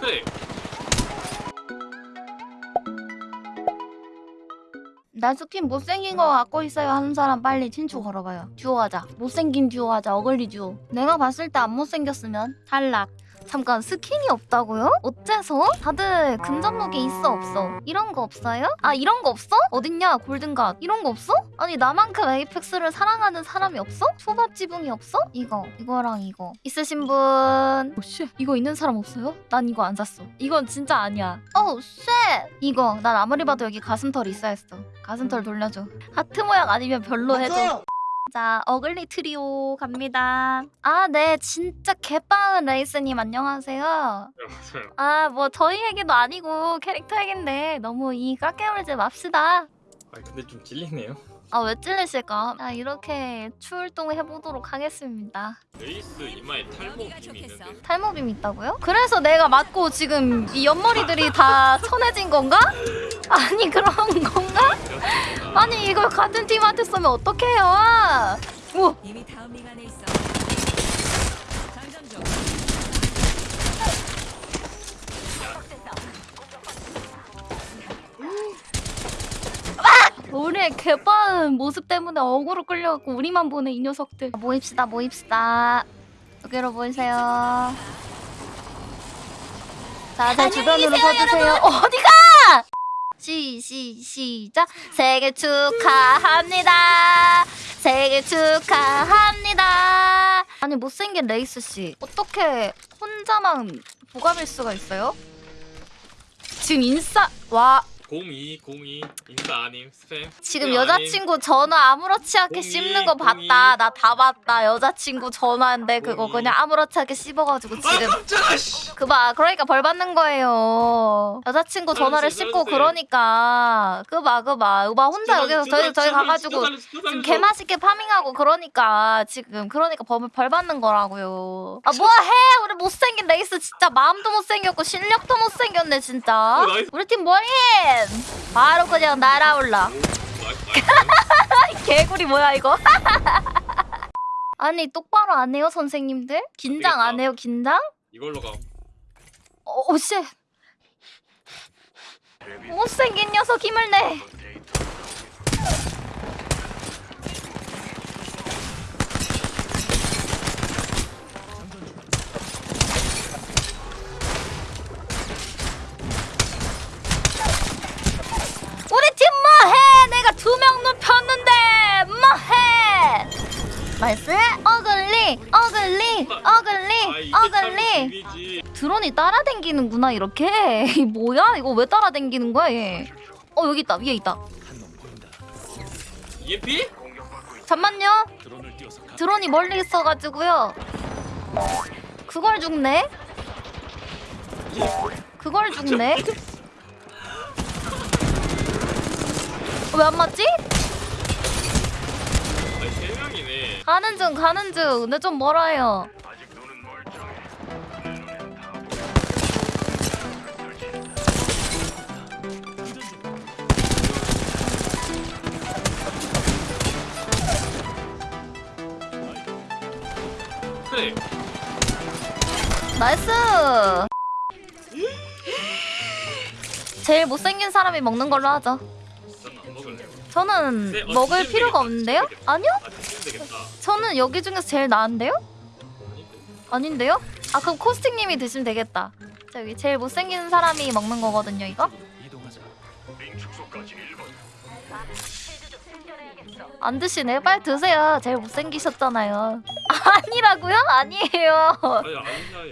그래. 나 스킨 못생긴 거 갖고 있어요 하는 사람 빨리 친추 걸어봐요. 듀오 하자. 못생긴 듀오 하자. ugly duo. 내가 봤을 때 안 못생겼으면 탈락 잠깐 스킨이 없다고요? 어째서? 다들 근접무기 있어 없어? 이런 거 없어요? 아 이런 거 없어? 어딨냐 골든갓 이런 거 없어? 아니 나만큼 에이펙스를 사랑하는 사람이 없어? 초밥 지붕이 없어? 이거 이거랑 이거 있으신 분 오씨 이거 있는 사람 없어요? 난 이거 안 샀어 이건 진짜 아니야 어우 shit 이거 난 아무리 봐도 여기 가슴털 있어야 했어 가슴털 돌려줘 하트 모양 아니면 별로 해줘 자, ugly trio 갑니다. 아, 네, 진짜 개빵은 레이스님 안녕하세요. 맞아요 아, 뭐 저희 얘기도 아니고 캐릭터 얘긴데 너무 이 깎여물지 맙시다. 아 근데 좀 찔리네요 아, 왜 찔리실까? 아, 이렇게 출동 해보도록 하겠습니다. 레이스 이마에 탈모빔이 있는데 탈모빔 있다고요? 그래서 내가 맞고 지금 이 옆머리들이 다 천해진 건가? 아니, 그런 건가? 아니, 이걸 같은 팀한테 쏘면 어떡해요? 오, 개빠른 모습 때문에 어그로 끌려갖고 우리만 보는 이 녀석들. 모입시다 모입시다. 여기로 모이세요. 자제 주변으로 서주세요. 어디가? 시, 시, 시작. 생일 축하합니다. 생일 축하합니다. 아니 못생긴 레이스씨 어떻게 혼자만 보감일 수가 있어요? 지금 인싸 와 02 02 인사 아님 스팸 지금 여자친구 전화 아무렇지 않게 공이, 씹는 거. 봤다. 나 다 봤다. 여자친구 전화인데 그거. 그냥 아무렇지 않게 씹어가지고 아님. 지금 아 그봐 그러니까 벌 받는 거예요. 여자친구 전화를 살려주세요, 씹고 살려주세요. 그러니까 그봐 그봐 그봐 혼자 여기서 저희 저희 가가지고 지금 개 맛있게 파밍하고 그러니까 지금 그러니까 벌, 벌 받는 거라고요. 아 뭐해 우리 못생긴 레이스 진짜 마음도 못생겼고 실력도 못생겼네 진짜. 어. 우리 팀 뭐임? 바로 그냥 날아올라. 개구리 뭐야 이거? 아니 똑바로 안 해요 선생님들? 긴장 안. 해요 긴장? 이걸로 가 어, 오 씨. 못생긴 녀석 힘을 내. 우리 팀 뭐해? 내가 두 명 눕혔는데 뭐해? nice ugly ugly ugly ugly. 드론이 따라댕기는구나 이렇게. 이 뭐야? 이거 왜 따라댕기는 거야 얘? 어 여기 있다 위에 있다. EMP? 잠만요. 드론이 멀리 있어가지고요. 그걸 죽네? 그걸 죽네? 왜 안 맞지? 아니 세 명이네 가는 중 가는 중. 근데 좀 멀어요. 그래 nice! 제일 못생긴 사람이 먹는 걸로 하죠. 저는 먹을 필요가 없는데요? 아니요 되겠다 저는 여기 중에서 제일 나은데요? 아닌데 아닌데요? 아 그럼 코스틱님이 드시면 되겠다. 자, 여기 제일 못생긴 사람이 먹는 거거든요, 이거? 안 드시네? 빨리 드세요. 제일 못생기셨잖아요. 아니라고요? 아니에요.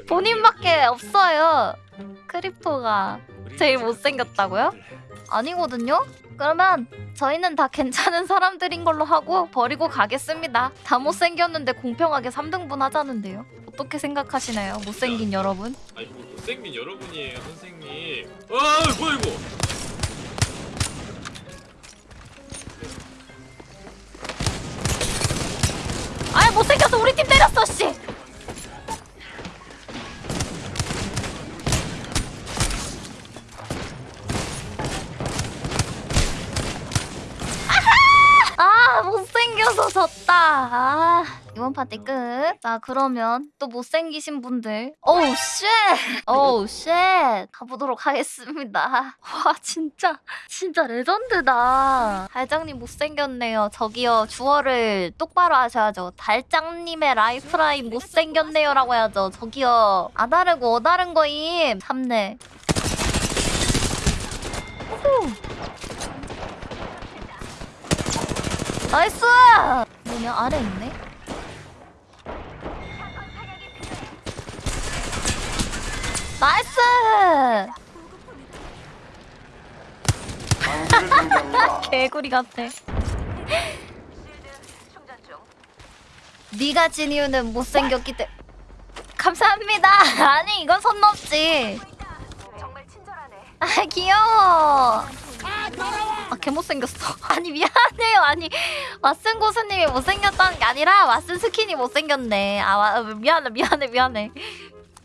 본인밖에 없어요. 크립토가 제일 못생겼다고요? 아니거든요? 그러면 저희는 다 괜찮은 사람들인 걸로 하고 버리고 가겠습니다. 다 못생겼는데 공평하게 3등분 하자는데요. 어떻게 생각하시나요? 못생긴 여러분? 아니 뭐 못생긴 여러분이에요 선생님 아 뭐야 이거 아이 못생겨서 우리 팀 때렸어 아우 졌다. 아, 이번 파티 끝. 자 그러면 또 못생기신 분들. 오우 쉣. 오우 쉣. 가보도록 하겠습니다. 와 진짜 진짜 레전드다. 달장님 못생겼네요. 저기요 주어를 똑바로 하셔야죠. 달장님의 라이프라인 못생겼네요 라고 해야죠. 저기요 아 다르고 어 다른 거임. 참네. 후. Nice! 뭐냐 아래 있네? Nice! 개구리 같아. 네가 진 이유는 못생겼기 때문에 감사합니다. 아니 이건 선 넘지. 아 귀여워. 아, 개 못생겼어. 아니, 미안해요. 아니, 왓슨 고수님이 못생겼다는 게 아니라, 왓슨 스킨이 못생겼네. 아, 와, 미안해, 미안해, 미안해.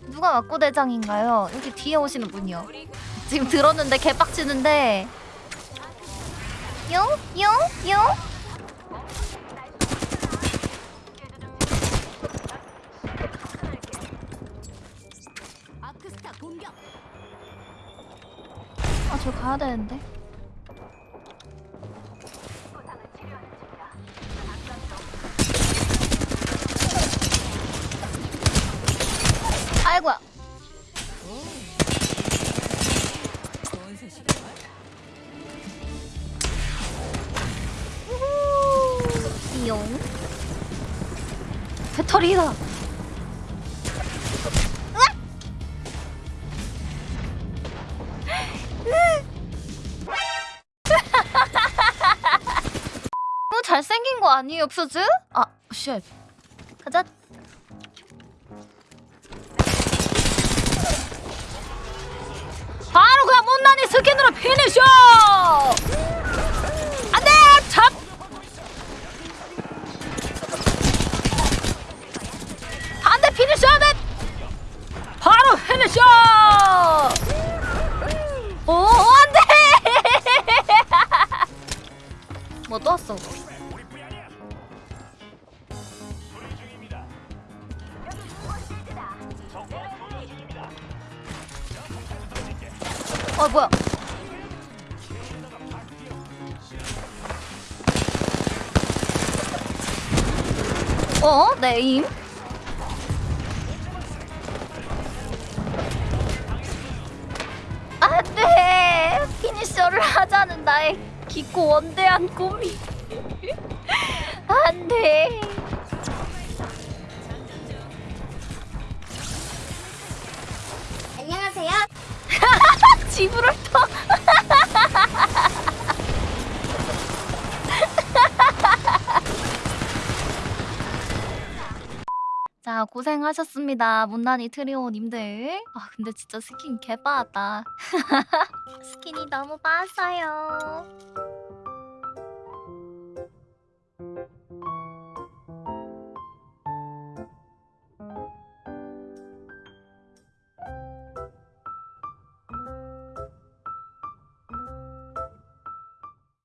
누가 왁구대장인가요? 여기 뒤에 오시는 분이요. 지금 들었는데 개빡치는데. 용? 용? 용? 아크스타 공격. 아, 저 가야 되는데. 거 아니에요, 퓨즈? 아, shit. 가자. 바로 그냥 못난이 스킨으로 finisher! 안 돼! 잡! finisher! 돼! 바로 finisher! 오, 안 돼! 뭐또 왔어? 어 뭐야? 어? 네임? 안돼! finisher를 하자는 나의 깊고 원대한 꿈이 안돼! 지브를 터. 자 고생하셨습니다 못난이 트리오님들. 아 근데 진짜 스킨 개빻았다. 스킨이 너무 빻았어요